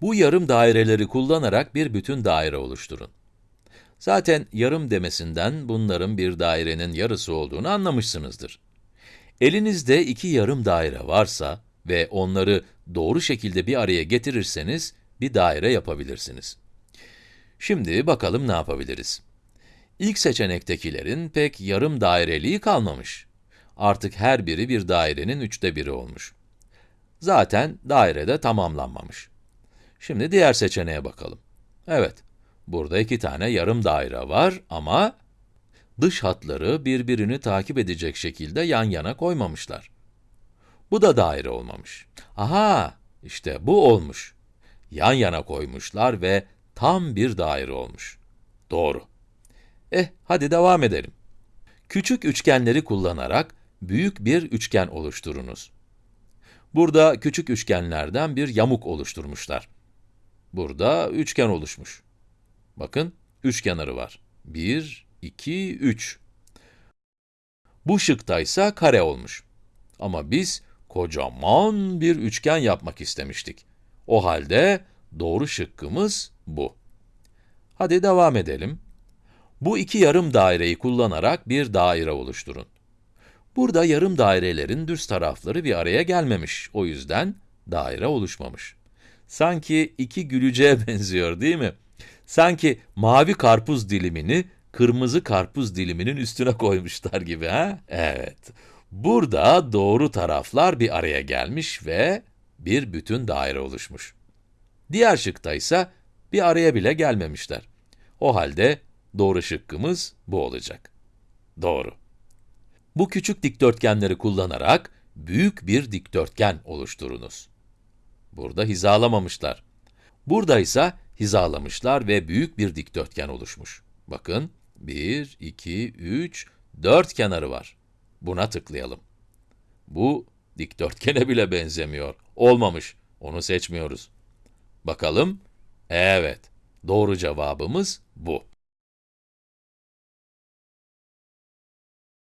Bu yarım daireleri kullanarak bir bütün daire oluşturun. Zaten yarım demesinden bunların bir dairenin yarısı olduğunu anlamışsınızdır. Elinizde iki yarım daire varsa ve onları doğru şekilde bir araya getirirseniz bir daire yapabilirsiniz. Şimdi bakalım ne yapabiliriz? İlk seçenektekilerin pek yarım daireliği kalmamış. Artık her biri bir dairenin üçte biri olmuş. Zaten daire de tamamlanmamış. Şimdi diğer seçeneğe bakalım. Evet, burada iki tane yarım daire var ama dış hatları birbirini takip edecek şekilde yan yana koymamışlar. Bu da daire olmamış. Aha, işte bu olmuş. Yan yana koymuşlar ve tam bir daire olmuş. Doğru. Eh, hadi devam edelim. Küçük üçgenleri kullanarak büyük bir üçgen oluşturunuz. Burada küçük üçgenlerden bir yamuk oluşturmuşlar. Burada üçgen oluşmuş. Bakın, üç kenarı var. 1, 2, 3. Bu şıkta ise kare olmuş. Ama biz kocaman bir üçgen yapmak istemiştik. O halde doğru şıkkımız bu. Hadi devam edelim. Bu iki yarım daireyi kullanarak bir daire oluşturun. Burada yarım dairelerin düz tarafları bir araya gelmemiş. O yüzden daire oluşmamış. Sanki iki gülücüğe benziyor değil mi? Sanki mavi karpuz dilimini kırmızı karpuz diliminin üstüne koymuşlar gibi ha? Evet. Burada doğru taraflar bir araya gelmiş ve bir bütün daire oluşmuş. Diğer şıkta ise bir araya bile gelmemişler. O halde doğru şıkkımız bu olacak. Doğru. Bu küçük dikdörtgenleri kullanarak büyük bir dikdörtgen oluşturunuz. Burada hizalamamışlar. Burada ise hizalamışlar ve büyük bir dikdörtgen oluşmuş. Bakın, 1, 2, 3, 4 kenarı var. Buna tıklayalım. Bu dikdörtgene bile benzemiyor. Olmamış. Onu seçmiyoruz. Bakalım. Evet, doğru cevabımız bu.